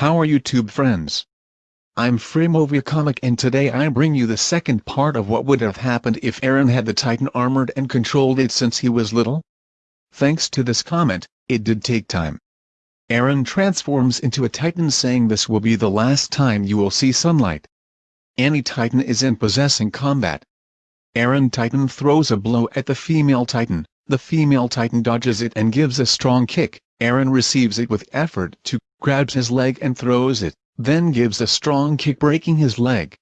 How are YouTube friends? I'm Fremovia Comic and today I bring you the second part of what would have happened if Eren had the Titan armored and controlled it since he was little. Thanks to this comment, it did take time. Eren transforms into a Titan saying this will be the last time you will see sunlight. Any Titan is in possessing combat. Eren Titan throws a blow at the female Titan, the female Titan dodges it and gives a strong kick, Eren receives it with effort to, grabs his leg and throws it, then gives a strong kick breaking his leg.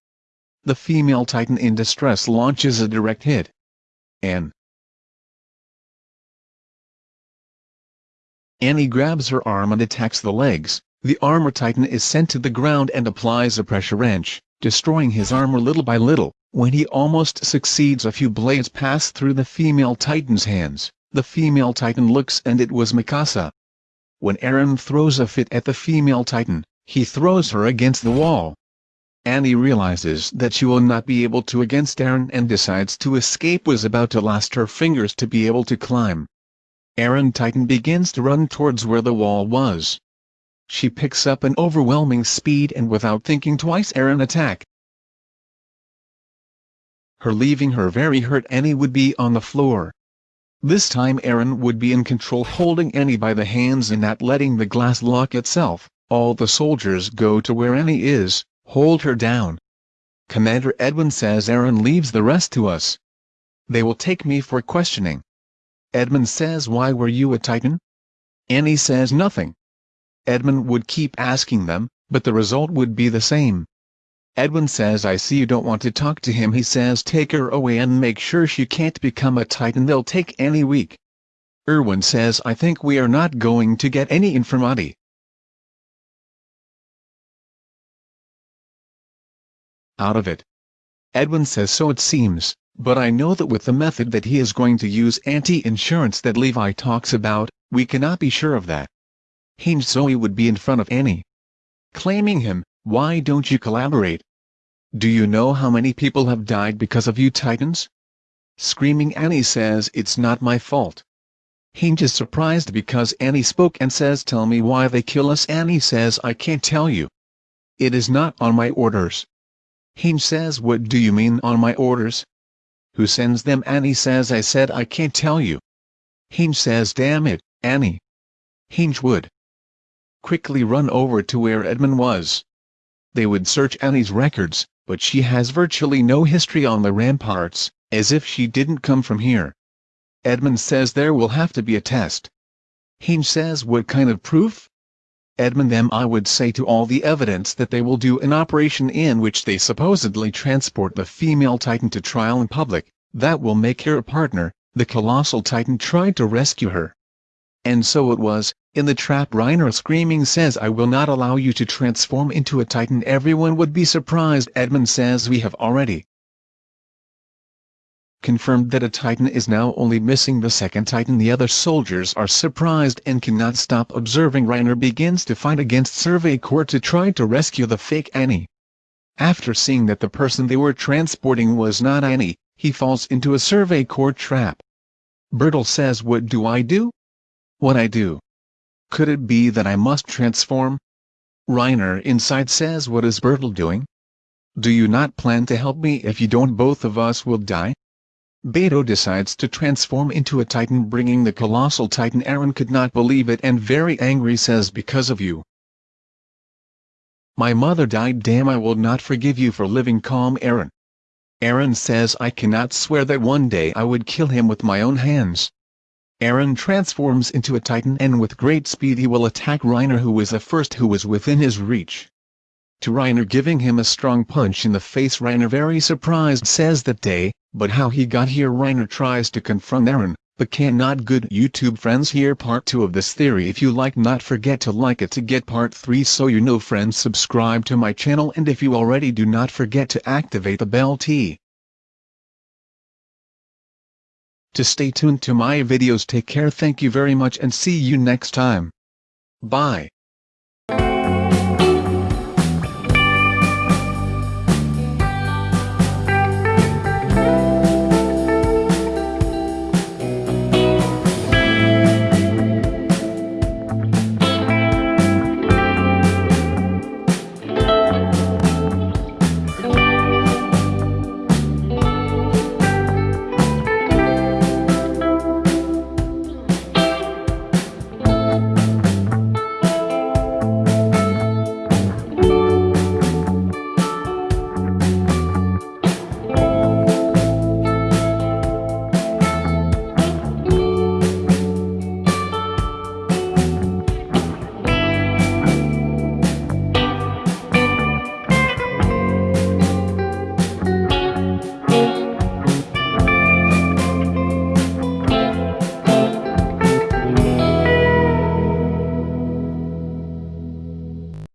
The female Titan in distress launches a direct hit. And Annie grabs her arm and attacks the legs. The armor titan is sent to the ground and applies a pressure wrench, destroying his armor little by little. When he almost succeeds a few blades pass through the female titan's hands. The female titan looks and it was Mikasa. When Eren throws a fit at the female titan, he throws her against the wall. Annie realizes that she will not be able to against Eren and decides to escape was about to last her fingers to be able to climb. Eren Titan begins to run towards where the wall was. She picks up an overwhelming speed and without thinking twice Eren attack. Her leaving her very hurt Annie would be on the floor. This time Eren would be in control holding Annie by the hands and not letting the glass lock itself. All the soldiers go to where Annie is, hold her down. Commander Erwin says Eren leaves the rest to us. They will take me for questioning. Erwin says why were you a titan? Annie says nothing. Erwin would keep asking them, but the result would be the same. Erwin says I see you don't want to talk to him he says take her away and make sure she can't become a titan they'll take any weak. Erwin says I think we are not going to get any informati. Out of it. Erwin says so it seems, but I know that with the method that he is going to use anti-insurance that Levi talks about, we cannot be sure of that. Hange Zoe would be in front of Annie. Claiming him, why don't you collaborate? Do you know how many people have died because of you titans? Screaming Annie says it's not my fault. Hange is surprised because Annie spoke and says tell me why they kill us Annie says I can't tell you. It is not on my orders. Hange says what do you mean on my orders? Who sends them Annie says I said I can't tell you. Hange says damn it, Annie. Hange would quickly run over to where Erwin was. They would search Annie's records, but she has virtually no history on the ramparts, as if she didn't come from here. Erwin says there will have to be a test. Hange says what kind of proof? Erwin them I would say to all the evidence that they will do an operation in which they supposedly transport the female titan to trial in public, that will make her a partner, the colossal titan tried to rescue her. And so it was, in the trap Reiner screaming says I will not allow you to transform into a titan everyone would be surprised Erwin says we have already confirmed that a titan is now only missing the second titan the other soldiers are surprised and cannot stop observing Reiner begins to fight against Survey Corps to try to rescue the fake Annie. After seeing that the person they were transporting was not Annie, he falls into a Survey Corps trap. Bertolt says what do I do? What I do? Could it be that I must transform? Reiner inside says what is Bertolt doing? Do you not plan to help me if you don't both of us will die? Beto decides to transform into a titan bringing the colossal titan Eren could not believe it and very angry says because of you. My mother died damn I will not forgive you for living calm Aaron. Aaron says I cannot swear that one day I would kill him with my own hands. Eren transforms into a titan and with great speed he will attack Reiner who was the first who was within his reach. To Reiner giving him a strong punch in the face Reiner very surprised says that day, but how he got here Reiner tries to confront Eren, but cannot good YouTube friends hear part 2 of this theory if you like not forget to like it to get part 3 so you know friends subscribe to my channel and if you already do not forget to activate the bell T. To stay tuned to my videos take care thank you very much and see you next time. Bye.